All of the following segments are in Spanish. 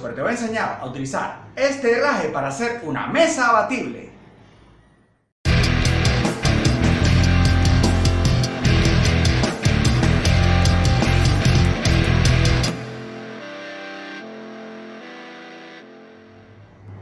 pero te voy a enseñar a utilizar este herraje para hacer una mesa abatible.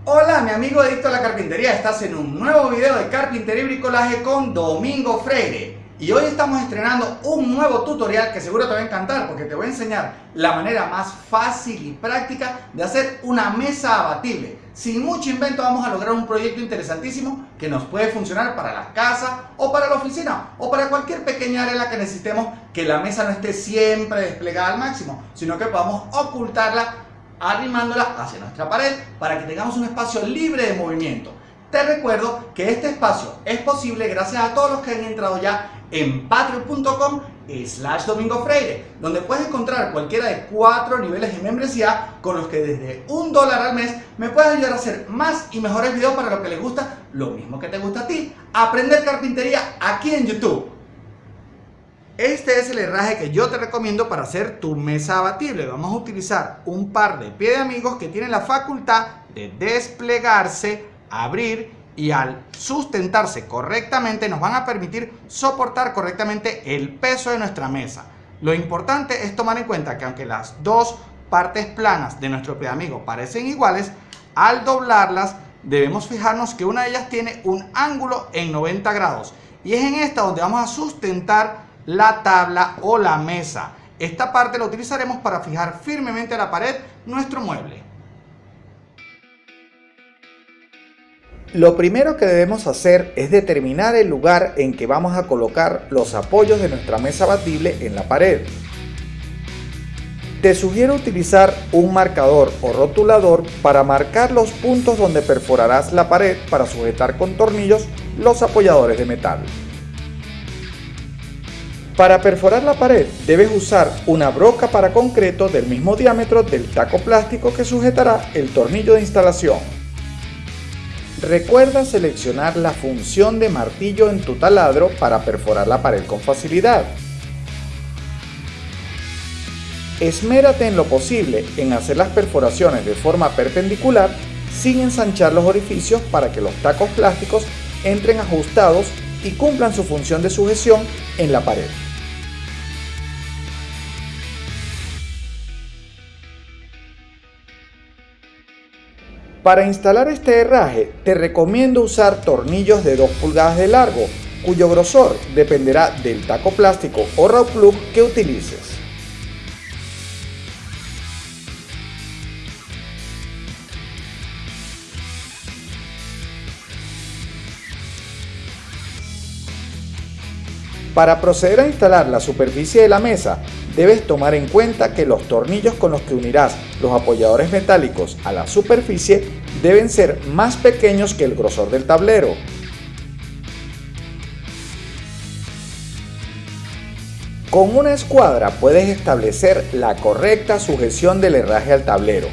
Hola mi amigo adicto a la carpintería, estás en un nuevo video de carpintería y bricolaje con Domingo Freire y hoy estamos estrenando un nuevo tutorial que seguro te va a encantar porque te voy a enseñar la manera más fácil y práctica de hacer una mesa abatible. Sin mucho invento vamos a lograr un proyecto interesantísimo que nos puede funcionar para la casa o para la oficina o para cualquier pequeña área en la que necesitemos que la mesa no esté siempre desplegada al máximo, sino que podamos ocultarla arrimándola hacia nuestra pared para que tengamos un espacio libre de movimiento. Te recuerdo que este espacio es posible gracias a todos los que han entrado ya en patreon.com slash domingo freire donde puedes encontrar cualquiera de cuatro niveles de membresía con los que desde un dólar al mes me puedes ayudar a hacer más y mejores videos para lo que les gusta, lo mismo que te gusta a ti, aprender carpintería aquí en YouTube. Este es el herraje que yo te recomiendo para hacer tu mesa abatible. Vamos a utilizar un par de pie de amigos que tienen la facultad de desplegarse, abrir y al sustentarse correctamente nos van a permitir soportar correctamente el peso de nuestra mesa. Lo importante es tomar en cuenta que aunque las dos partes planas de nuestro amigo parecen iguales, al doblarlas debemos fijarnos que una de ellas tiene un ángulo en 90 grados y es en esta donde vamos a sustentar la tabla o la mesa. Esta parte la utilizaremos para fijar firmemente a la pared nuestro mueble. Lo primero que debemos hacer es determinar el lugar en que vamos a colocar los apoyos de nuestra mesa batible en la pared. Te sugiero utilizar un marcador o rotulador para marcar los puntos donde perforarás la pared para sujetar con tornillos los apoyadores de metal. Para perforar la pared debes usar una broca para concreto del mismo diámetro del taco plástico que sujetará el tornillo de instalación. Recuerda seleccionar la función de martillo en tu taladro para perforar la pared con facilidad. Esmérate en lo posible en hacer las perforaciones de forma perpendicular sin ensanchar los orificios para que los tacos plásticos entren ajustados y cumplan su función de sujeción en la pared. Para instalar este herraje te recomiendo usar tornillos de 2 pulgadas de largo, cuyo grosor dependerá del taco plástico o raw plug que utilices. Para proceder a instalar la superficie de la mesa, debes tomar en cuenta que los tornillos con los que unirás los apoyadores metálicos a la superficie deben ser más pequeños que el grosor del tablero. Con una escuadra puedes establecer la correcta sujeción del herraje al tablero.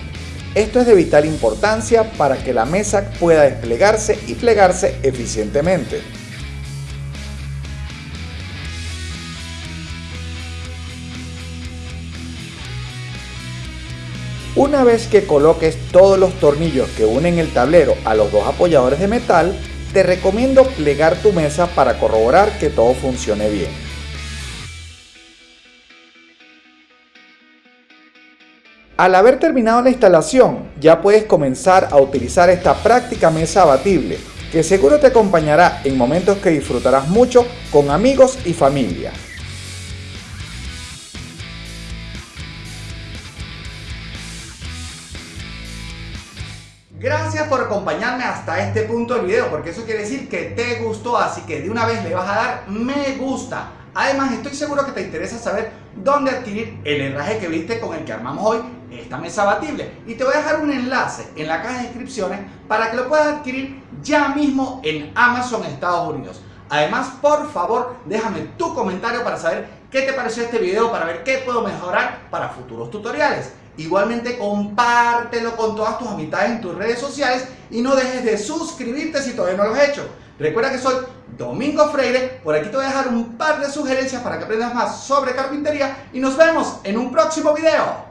Esto es de vital importancia para que la mesa pueda desplegarse y plegarse eficientemente. Una vez que coloques todos los tornillos que unen el tablero a los dos apoyadores de metal, te recomiendo plegar tu mesa para corroborar que todo funcione bien. Al haber terminado la instalación, ya puedes comenzar a utilizar esta práctica mesa abatible, que seguro te acompañará en momentos que disfrutarás mucho con amigos y familia. Gracias por acompañarme hasta este punto del video, porque eso quiere decir que te gustó, así que de una vez le vas a dar me gusta. Además, estoy seguro que te interesa saber dónde adquirir el herraje que viste con el que armamos hoy esta mesa abatible. Y te voy a dejar un enlace en la caja de descripciones para que lo puedas adquirir ya mismo en Amazon Estados Unidos. Además, por favor, déjame tu comentario para saber qué te pareció este video, para ver qué puedo mejorar para futuros tutoriales. Igualmente compártelo con todas tus amistades en tus redes sociales y no dejes de suscribirte si todavía no lo has hecho. Recuerda que soy Domingo Freire, por aquí te voy a dejar un par de sugerencias para que aprendas más sobre carpintería y nos vemos en un próximo video.